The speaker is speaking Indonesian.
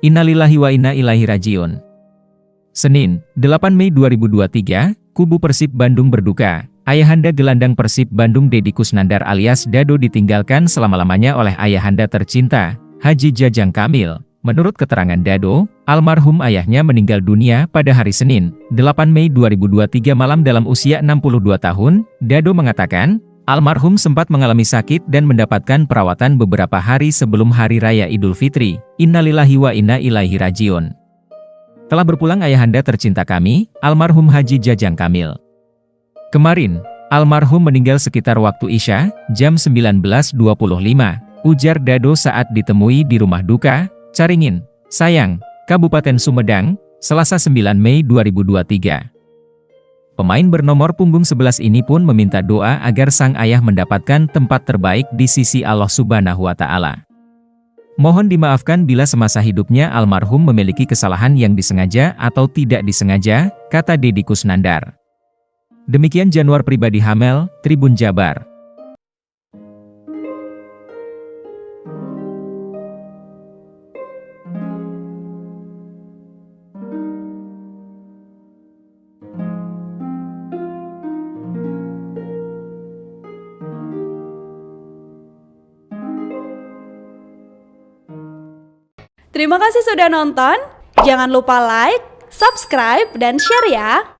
Innalillahi wa inna ilaihi rajiun. Senin, 8 Mei 2023, Kubu Persib Bandung berduka. Ayahanda gelandang Persib Bandung Deddy Kusnandar alias Dado ditinggalkan selama-lamanya oleh ayahanda tercinta, Haji Jajang Kamil. Menurut keterangan Dado, almarhum ayahnya meninggal dunia pada hari Senin, 8 Mei 2023 malam dalam usia 62 tahun. Dado mengatakan, Almarhum sempat mengalami sakit dan mendapatkan perawatan beberapa hari sebelum Hari Raya Idul Fitri. Innalillahi wa inna ilaihi rajiun. Telah berpulang ayahanda tercinta kami, almarhum Haji Jajang Kamil. Kemarin, almarhum meninggal sekitar waktu Isya, jam 19.25, ujar Dado saat ditemui di rumah duka, Caringin, Sayang, Kabupaten Sumedang, Selasa 9 Mei 2023. Pemain bernomor punggung 11 ini pun meminta doa agar sang ayah mendapatkan tempat terbaik di sisi Allah Subhanahu wa Ta'ala. Mohon dimaafkan bila semasa hidupnya almarhum memiliki kesalahan yang disengaja atau tidak disengaja, kata Deddy Kusnandar. Demikian Januar pribadi Hamel, Tribun Jabar. Terima kasih sudah nonton. Jangan lupa like, subscribe, dan share ya.